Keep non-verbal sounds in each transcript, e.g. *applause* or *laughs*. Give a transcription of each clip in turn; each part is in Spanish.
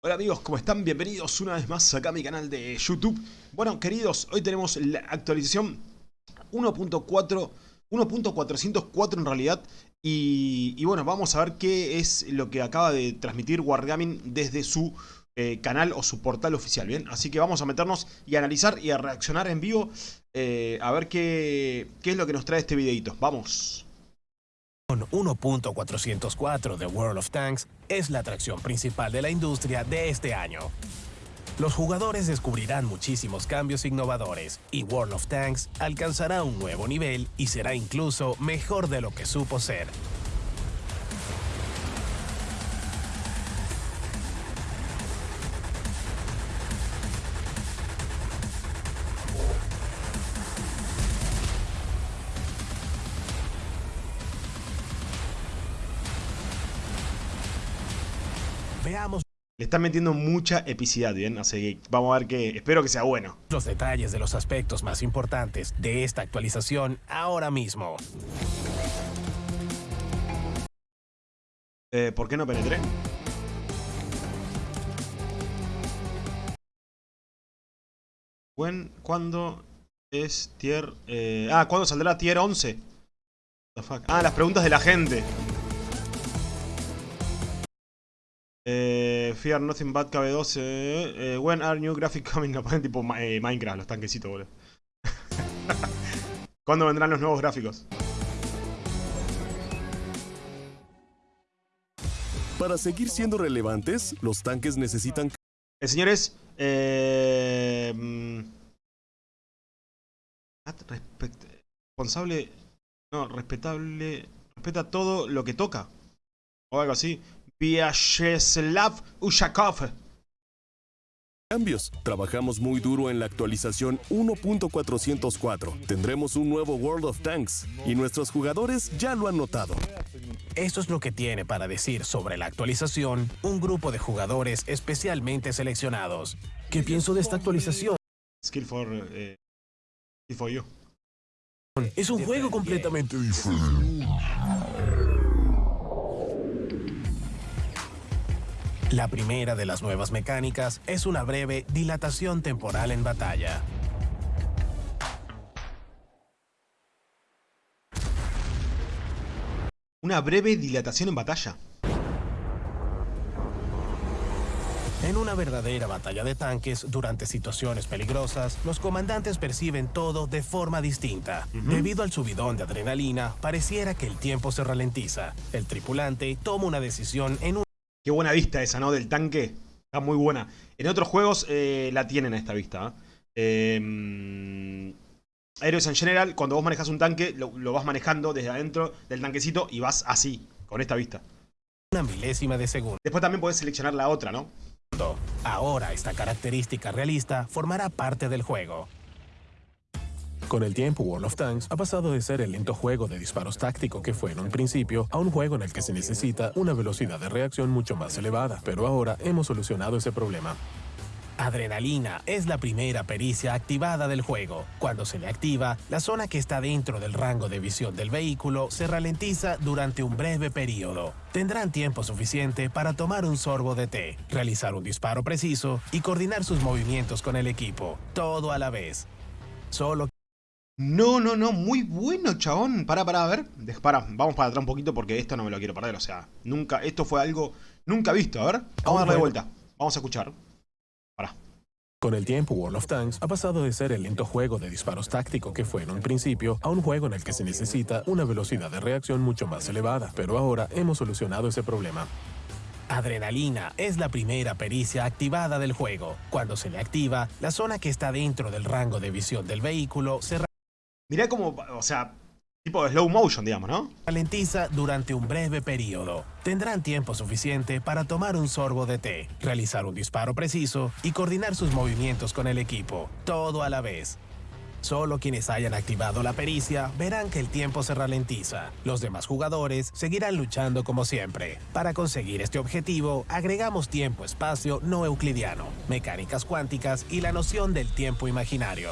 Hola amigos, ¿cómo están? Bienvenidos una vez más acá a mi canal de YouTube. Bueno, queridos, hoy tenemos la actualización 1.4, 1.404 en realidad. Y, bueno, vamos a ver qué es lo que acaba de transmitir Wargaming desde su eh, canal o su portal oficial, ¿bien? Así que vamos a meternos y a analizar y a reaccionar en vivo eh, a ver qué, qué es lo que nos trae este videito. ¡Vamos! 1.404 de World of Tanks es la atracción principal de la industria de este año. Los jugadores descubrirán muchísimos cambios innovadores y World of Tanks alcanzará un nuevo nivel y será incluso mejor de lo que supo ser. Le están metiendo mucha epicidad, ¿bien? Así que vamos a ver que... Espero que sea bueno. los detalles de los aspectos más importantes de esta actualización ahora mismo. Eh, ¿Por qué no penetré? ¿Cuándo es tier... eh, ah, ¿cuándo saldrá tier 11? The fuck? Ah, las preguntas de la gente. Fear Nothing Bad KB12. Eh, when are new graphics coming? No ponen tipo eh, Minecraft, los tanquecitos, boludo. *laughs* ¿Cuándo vendrán los nuevos gráficos? Para seguir siendo relevantes, los tanques necesitan Eh, señores, eh, mm, respect- responsable, no, respetable, respeta todo lo que toca, o algo así. Vyacheslav Ushakov. cambios. Trabajamos muy duro en la actualización 1.404. Tendremos un nuevo World of Tanks y nuestros jugadores ya lo han notado. Esto es lo que tiene para decir sobre la actualización un grupo de jugadores especialmente seleccionados. ¿Qué pienso de esta actualización? Skill for, eh, skill for you. Es un juego completamente diferente. La primera de las nuevas mecánicas es una breve dilatación temporal en batalla. Una breve dilatación en batalla. En una verdadera batalla de tanques, durante situaciones peligrosas, los comandantes perciben todo de forma distinta. Debido al subidón de adrenalina, pareciera que el tiempo se ralentiza. El tripulante toma una decisión en un Qué buena vista esa, ¿no? Del tanque. Está muy buena. En otros juegos eh, la tienen a esta vista. ¿eh? Eh, Heroes en general, cuando vos manejas un tanque, lo, lo vas manejando desde adentro del tanquecito y vas así, con esta vista. una milésima de segundo. Después también podés seleccionar la otra, ¿no? Ahora esta característica realista formará parte del juego. Con el tiempo, World of Tanks ha pasado de ser el lento juego de disparos táctico que fue en un principio a un juego en el que se necesita una velocidad de reacción mucho más elevada, pero ahora hemos solucionado ese problema. Adrenalina es la primera pericia activada del juego. Cuando se le activa, la zona que está dentro del rango de visión del vehículo se ralentiza durante un breve periodo. Tendrán tiempo suficiente para tomar un sorbo de té, realizar un disparo preciso y coordinar sus movimientos con el equipo, todo a la vez. Solo No, no, no, muy bueno, chabón. Pará, pará, a ver. Pará, vamos para atrás un poquito porque esto no me lo quiero perder. O sea, nunca, esto fue algo nunca visto. A ver, vamos a darle de vuelta. Vamos a escuchar. Pará. Con el tiempo, World of Tanks ha pasado de ser el lento juego de disparos táctico que fue en un principio a un juego en el que se necesita una velocidad de reacción mucho más elevada, pero ahora hemos solucionado ese problema. Adrenalina es la primera pericia activada del juego. Cuando se le activa, la zona que está dentro del rango de visión del vehículo se Mirá como, o sea, tipo slow motion, digamos, ¿no? ralentiza durante un breve periodo. Tendrán tiempo suficiente para tomar un sorbo de té, realizar un disparo preciso y coordinar sus movimientos con el equipo, todo a la vez. Solo quienes hayan activado la pericia verán que el tiempo se ralentiza. Los demás jugadores seguirán luchando como siempre. Para conseguir este objetivo, agregamos tiempo-espacio no euclidiano, mecánicas cuánticas y la noción del tiempo imaginario.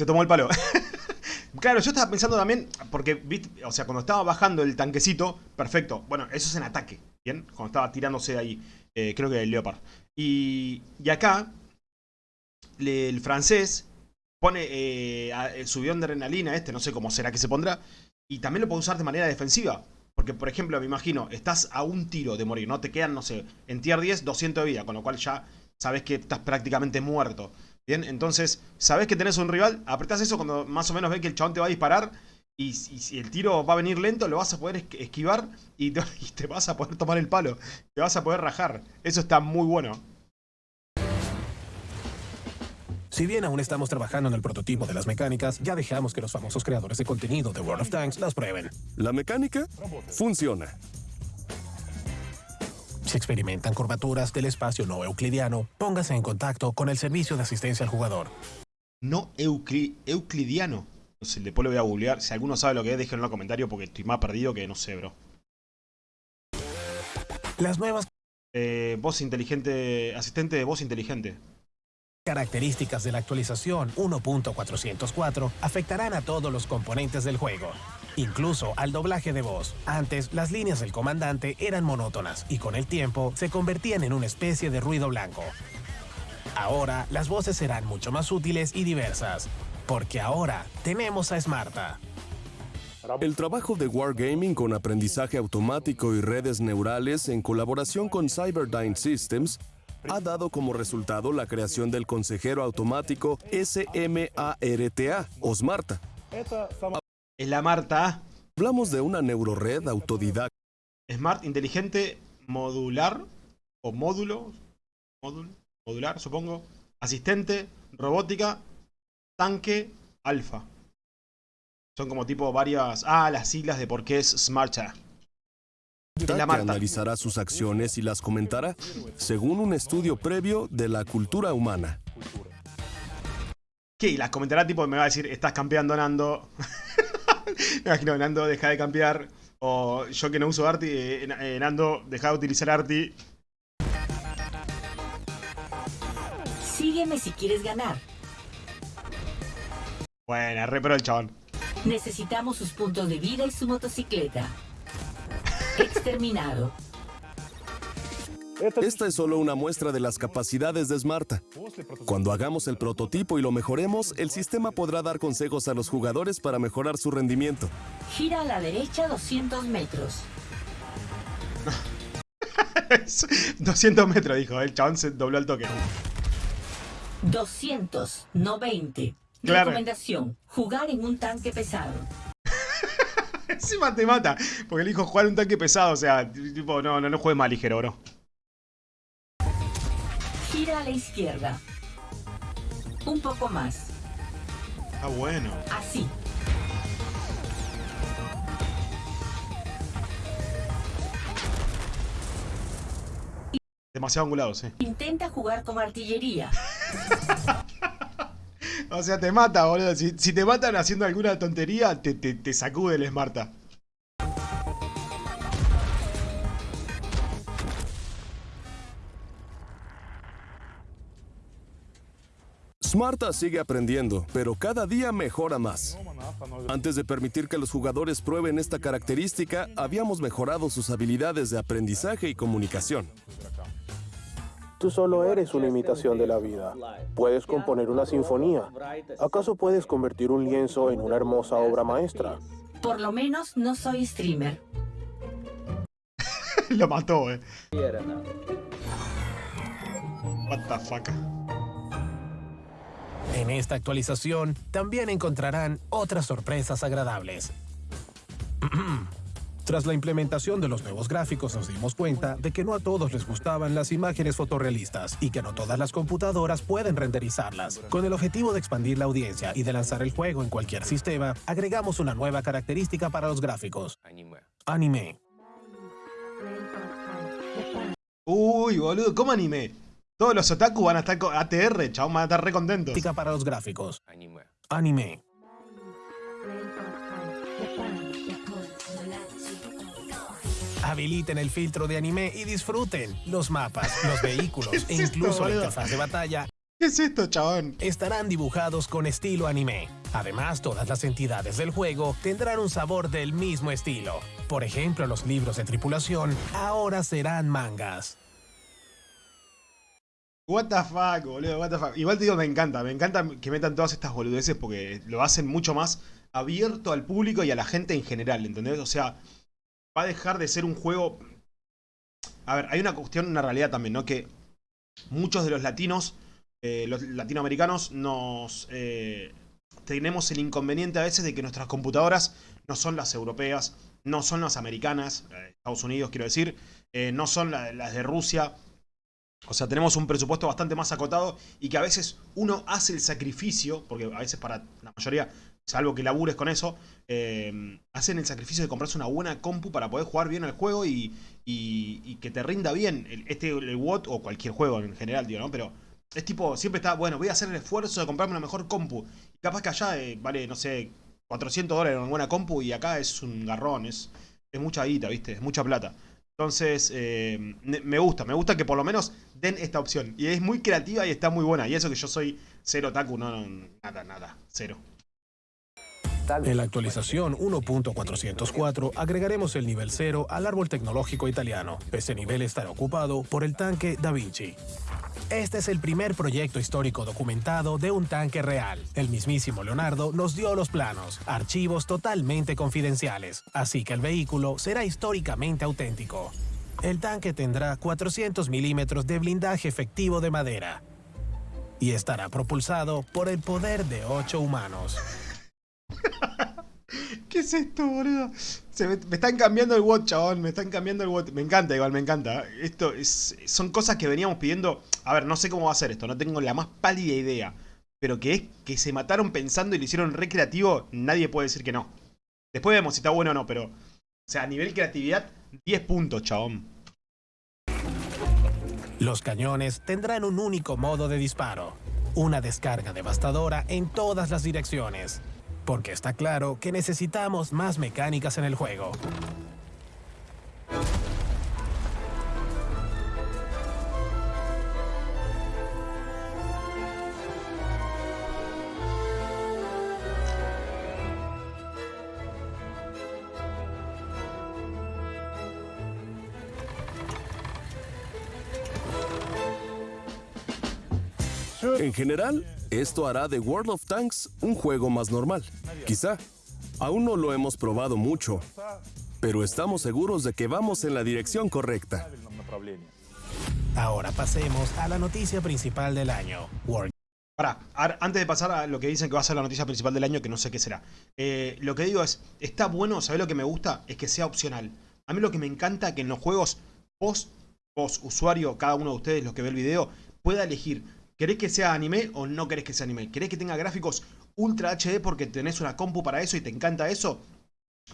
Se tomó el palo. *laughs* claro, yo estaba pensando también, porque, o sea, cuando estaba bajando el tanquecito, perfecto. Bueno, eso es en ataque, ¿bien? Cuando estaba tirándose ahí, eh, creo que el Leopard. Y, y acá, el francés pone eh, el subión de adrenalina este, no sé cómo será que se pondrá, y también lo puede usar de manera defensiva. Porque, por ejemplo, me imagino, estás a un tiro de morir, ¿no? Te quedan, no sé, en tier 10, 200 de vida, con lo cual ya sabes que estás prácticamente muerto. Bien, entonces, sabes que tenés un rival, apretás eso cuando más o menos ves que el chabón te va a disparar y, si el tiro va a venir lento, lo vas a poder esquivar y te, *laughs* y te vas a poder tomar el palo. Te vas a poder rajar. Eso está muy bueno. Si bien aún estamos trabajando en el prototipo de las mecánicas, ya dejamos que los famosos creadores de contenido de World of Tanks las prueben. La mecánica funciona. Si experimentan curvaturas del espacio no euclidiano, póngase en contacto con el servicio de asistencia al jugador. No euclidiano. No sé, después lo voy a googlear. Si alguno sabe lo que es, déjenlo en los comentarios porque estoy más perdido que no sé, bro. Las nuevas eh, voz inteligente, asistente de voz inteligente características de la actualización 1.404 afectarán a todos los componentes del juego, incluso al doblaje de voz. Antes, las líneas del comandante eran monótonas y con el tiempo se convertían en una especie de ruido blanco. Ahora, las voces serán mucho más útiles y diversas, porque ahora tenemos a Smarta. El trabajo de Wargaming con aprendizaje automático y redes neurales en colaboración con Cyberdyne Systems ha dado como resultado la creación del consejero automático SMARTA o SMARTA. Es la Marta. Hablamos de una neurored autodidacta. Smart, inteligente, modular o módulo, modular supongo, asistente, robótica, tanque, alfa. Son como tipo varias... Ah, las siglas de por qué es SMARTA que analizará sus acciones y las comentará, según un estudio previo de la cultura humana. ¿Qué? Y las comentará tipo, me va a decir, estás campeando Nando. *laughs* me imagino, Nando, deja de campear. O yo que no uso Arti, eh, eh, Nando, deja de utilizar Arti. Sígueme si quieres ganar. Bueno, re pero el chabón. Necesitamos sus puntos de vida y su motocicleta. Exterminado. Esta es solo una muestra de las capacidades de Smarta. Cuando hagamos el prototipo y lo mejoremos, el sistema podrá dar consejos a los jugadores para mejorar su rendimiento. Gira a la derecha 200 metros. *laughs* 200 metros, dijo. El chabón se dobló el toque. 200, no 20. Recomendación, jugar en un tanque pesado. Encima te mata. Porque elijo jugar un tanque pesado. O sea, tipo, no, no, no juegues más ligero, bro. Gira a la izquierda. Un poco más. Ah, bueno. Así. Demasiado angulado, sí. Intenta jugar con artillería. *laughs* O sea, te mata, boludo. Si, te matan haciendo alguna tontería, te, te, sacude el Smarta. Smarta sigue aprendiendo, pero cada día mejora más. Antes de permitir que los jugadores prueben esta característica, habíamos mejorado sus habilidades de aprendizaje y comunicación. Tú solo eres una imitación de la vida. Puedes componer una sinfonía. ¿Acaso puedes convertir un lienzo en una hermosa obra maestra? Por lo menos no soy streamer. *laughs* Lo mató, eh. What the fuck. En esta actualización también encontrarán otras sorpresas agradables. *clears throat* Tras la implementación de los nuevos gráficos nos dimos cuenta de que no a todos les gustaban las imágenes fotorrealistas y que no todas las computadoras pueden renderizarlas. Con el objetivo de expandir la audiencia y de lanzar el juego en cualquier sistema, agregamos una nueva característica para los gráficos. Anime. Uy, boludo, ¿cómo anime? Todos los otaku van a estar con ATR, chavos, van a estar re contentos. para los gráficos. Anime. Habiliten el filtro de anime y disfruten los mapas, los *laughs* vehículos e incluso la interfaz de batalla ¿Qué es esto, chabón? Estarán dibujados con estilo anime. Además, todas las entidades del juego tendrán un sabor del mismo estilo. Por ejemplo, los libros de tripulación ahora serán mangas. What the fuck, boludo, what the fuck. Igual te digo, me encanta, me encanta que metan todas estas boludeces porque lo hacen mucho más abierto al público y a la gente en general, ¿entendés? O sea, va a dejar de ser un juego... A ver, hay una cuestión, una realidad también, ¿no? Que muchos de los latinos, eh, los latinoamericanos, nos... Eh, tenemos el inconveniente a veces de que nuestras computadoras no son las europeas, no son las americanas, eh, Estados Unidos quiero decir, no son las de Rusia, o sea, tenemos un presupuesto bastante más acotado y que a veces uno hace el sacrificio, porque a veces para la mayoría, salvo que labures con eso, eh, hacen el sacrificio de comprarse una buena compu para poder jugar bien al juego y, que te rinda bien este el WOT o cualquier juego en general, digo, ¿no? Pero es tipo, siempre está, bueno, voy a hacer el esfuerzo de comprarme una mejor compu. Y capaz que allá eh, vale, no sé, 400 dólares una buena compu y acá es un garrón, es, es mucha guita, ¿viste? Es mucha plata. Entonces, eh, me gusta, me gusta que por lo menos den esta opción. Y es muy creativa y está muy buena. Y eso que yo soy cero taku, no, nada, nada, cero. En la actualización 1.404 agregaremos el nivel 0 al árbol tecnológico italiano. Ese nivel estará ocupado por el tanque Da Vinci. Este es el primer proyecto histórico documentado de un tanque real. El mismísimo Leonardo nos dio los planos, archivos totalmente confidenciales, así que el vehículo será históricamente auténtico. El tanque tendrá 400 milímetros de blindaje efectivo de madera y estará propulsado por el poder de ocho humanos. ¿Qué es esto, boludo? me, están cambiando el watch, chabón. Me están cambiando el watch. Me encanta, igual, me encanta. Esto es, son cosas que veníamos pidiendo. A ver, no sé cómo va a ser esto. No tengo la más pálida idea. Pero que es que se mataron pensando y lo hicieron recreativo, nadie puede decir que no. Después vemos si está bueno o no, pero... O sea, a nivel creatividad, 10 puntos, chabón. Los cañones tendrán un único modo de disparo. Una descarga devastadora en todas las direcciones porque está claro que necesitamos más mecánicas en el juego. En general, esto hará de World of Tanks un juego más normal. Quizá. Aún no lo hemos probado mucho, pero estamos seguros de que vamos en la dirección correcta. Ahora pasemos a la noticia principal del año. Para, antes de pasar a lo que dicen que va a ser la noticia principal del año, que no sé qué será. Eh, lo que digo es, está bueno, ¿sabes lo que me gusta? Es que sea opcional. A mí lo que me encanta es que en los juegos, vos, vos, usuario, cada uno de ustedes, los que ve el video, pueda elegir ¿Querés que sea anime o no querés que sea anime? ¿Querés que tenga gráficos Ultra HD porque tenés una compu para eso y te encanta eso?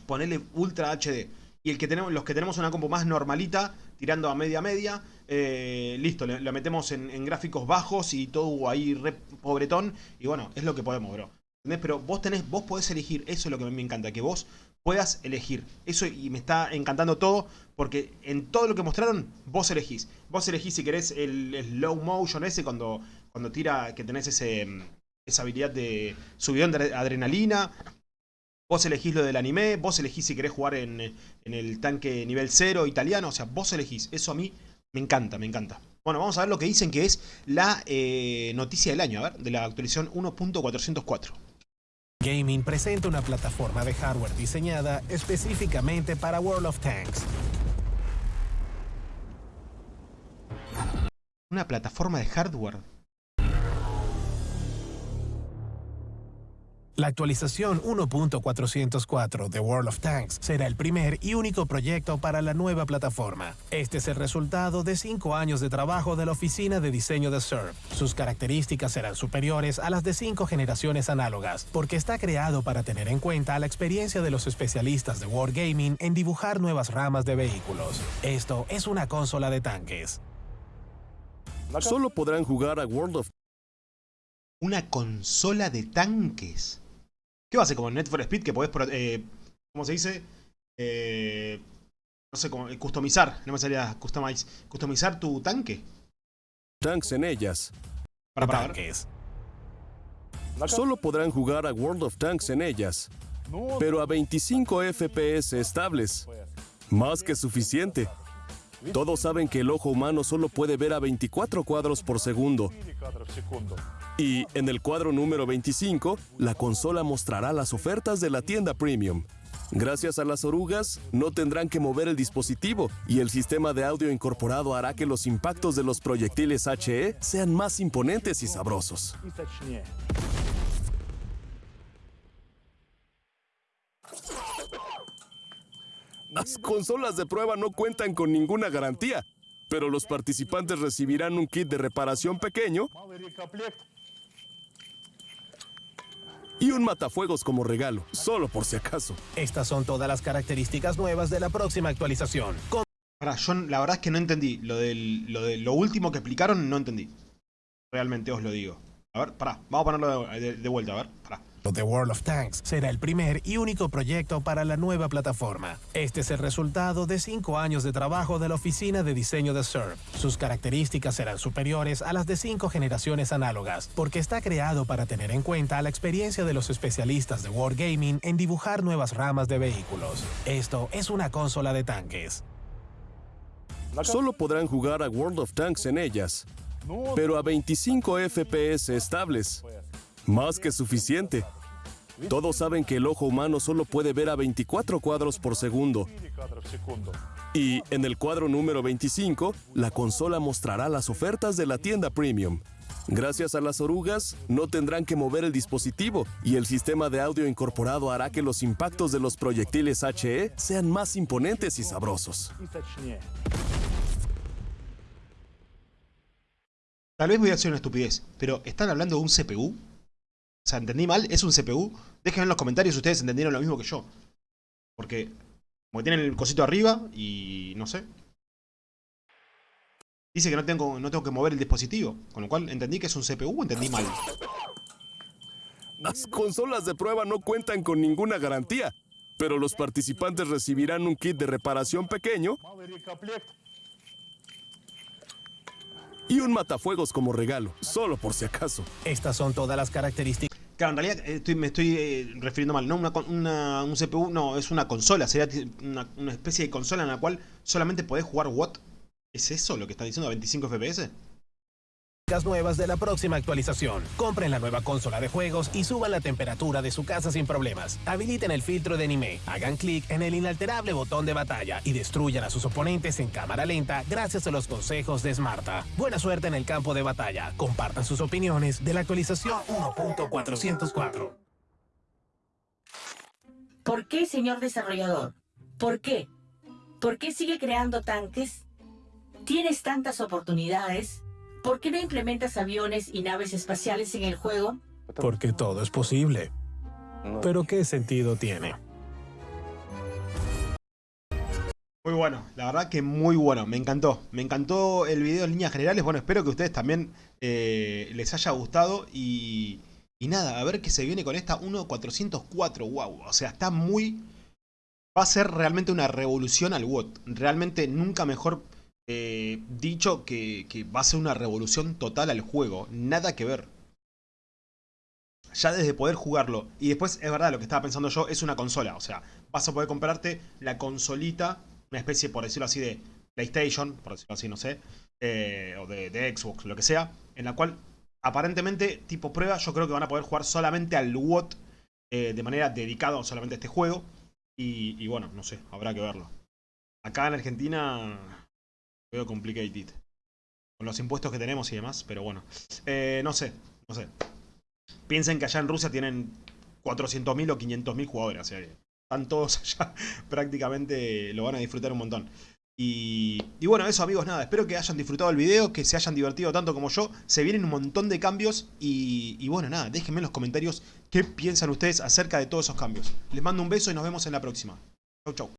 Ponele Ultra HD. Y el que tenemos, los que tenemos una compu más normalita, tirando a media media, eh, listo, lo metemos en, gráficos bajos y todo ahí re pobretón. Y bueno, es lo que podemos, bro. ¿Entendés? Pero vos tenés, vos podés elegir, eso es lo que a mí me encanta, que vos puedas elegir. Eso y me está encantando todo porque en todo lo que mostraron vos elegís. Vos elegís si querés el, slow motion ese cuando, cuando tira, que tenés ese, esa habilidad de subidón de adrenalina. Vos elegís lo del anime, vos elegís si querés jugar en, el tanque nivel 0 italiano. O sea, vos elegís. Eso a mí me encanta, me encanta. Bueno, vamos a ver lo que dicen que es la eh, noticia del año, a ver, de la actualización 1.404. Gaming presenta una plataforma de hardware diseñada específicamente para World of Tanks. Una plataforma de hardware La actualización 1.404 de World of Tanks será el primer y único proyecto para la nueva plataforma. Este es el resultado de cinco años de trabajo de la oficina de diseño de Surf. Sus características serán superiores a las de cinco generaciones análogas, porque está creado para tener en cuenta la experiencia de los especialistas de Wargaming en dibujar nuevas ramas de vehículos. Esto es una consola de tanques. Solo podrán jugar a World of Una consola de tanques. ¿Qué va a ser como en Net for Speed que podés, eh, ¿cómo se dice? Eh, no sé, cómo, customizar, no me salía customize, customizar tu tanque. Tanks en ellas. Para, para, tanques. Solo podrán jugar a World of Tanks en ellas, pero a 25 FPS estables. Más que suficiente. Todos saben que el ojo humano solo puede ver a 24 cuadros por segundo. Y en el cuadro número 25, la consola mostrará las ofertas de la tienda Premium. Gracias a las orugas, no tendrán que mover el dispositivo y el sistema de audio incorporado hará que los impactos de los proyectiles HE sean más imponentes y sabrosos. Las consolas de prueba no cuentan con ninguna garantía, pero los participantes recibirán un kit de reparación pequeño y un matafuegos como regalo, solo por si acaso. Estas son todas las características nuevas de la próxima actualización. Con Ahora, yo la verdad es que no entendí. Lo, del, lo de lo último que explicaron, no entendí. Realmente os lo digo. A ver, pará. Vamos a ponerlo de, de- de vuelta, a ver. Pará. The World of Tanks será el primer y único proyecto para la nueva plataforma. Este es el resultado de cinco años de trabajo de la oficina de diseño de Surf. Sus características serán superiores a las de cinco generaciones análogas, porque está creado para tener en cuenta la experiencia de los especialistas de Wargaming en dibujar nuevas ramas de vehículos. Esto es una consola de tanques. Solo podrán jugar a World of Tanks en ellas, pero a 25 FPS estables. Más que suficiente. Todos saben que el ojo humano solo puede ver a 24 cuadros por segundo. Y en el cuadro número 25, la consola mostrará las ofertas de la tienda Premium. Gracias a las orugas, no tendrán que mover el dispositivo y el sistema de audio incorporado hará que los impactos de los proyectiles HE sean más imponentes y sabrosos. Tal vez voy a hacer una estupidez, pero ¿están hablando de un CPU? O sea, ¿entendí mal? ¿Es un CPU? Déjenme en los comentarios si ustedes entendieron lo mismo que yo. Porque, como que tienen el cosito arriba y no sé. Dice que no tengo, no tengo que mover el dispositivo. Con lo cual, ¿entendí que es un CPU o entendí mal? Las consolas de prueba no cuentan con ninguna garantía, pero los participantes recibirán un kit de reparación pequeño y un matafuegos como regalo, solo por si acaso. Estas son todas las características Claro, en realidad estoy- me estoy eh, refiriendo mal. No una, una- un CPU, no, es una consola. Sería una, especie de consola en la cual solamente podés jugar WOT. ¿Es eso lo que están diciendo a 25 FPS? Nuevas de la próxima actualización. Compren la nueva consola de juegos y suban la temperatura de su casa sin problemas. Habiliten el filtro de anime, hagan clic en el inalterable botón de batalla y destruyan a sus oponentes en cámara lenta gracias a los consejos de Smarta. Buena suerte en el campo de batalla. Compartan sus opiniones de la actualización 1.404. ¿Por qué, señor desarrollador? ¿Por qué? ¿Por qué sigue creando tanques? ¿Tienes tantas oportunidades? ¿Por qué no implementas aviones y naves espaciales en el juego? Porque todo es posible. Pero ¿qué sentido tiene? Muy bueno, la verdad que muy bueno, me encantó. Me encantó el video en líneas generales. Bueno, espero que a ustedes también eh, les haya gustado. Y, y nada, a ver qué se viene con esta 1.404. Wow, o sea, está muy... Va a ser realmente una revolución al WOT. Realmente nunca mejor eh, dicho que, va a ser una revolución total al juego. Nada que ver. Ya desde poder jugarlo. Y después, es verdad, lo que estaba pensando yo es una consola. O sea, vas a poder comprarte la consolita, una especie, por decirlo así, de PlayStation, por decirlo así, no sé. eh, o de, Xbox, lo que sea. En la cual, aparentemente, tipo prueba, yo creo que van a poder jugar solamente al WOT. eh, de manera dedicada solamente a este juego. Y bueno, no sé, habrá que verlo. Acá en Argentina veo complicated. Con los impuestos que tenemos y demás, pero bueno. Eh, no sé, no sé. Piensen que allá en Rusia tienen 400.000 o 500.000 jugadores. O están todos *laughs* allá. Prácticamente lo van a disfrutar un montón. Y, y bueno, eso amigos, nada. Espero que hayan disfrutado el video, que se hayan divertido tanto como yo. Se vienen un montón de cambios. Y, y bueno, nada, déjenme en los comentarios qué piensan ustedes acerca de todos esos cambios. Les mando un beso y nos vemos en la próxima. Chau, chau.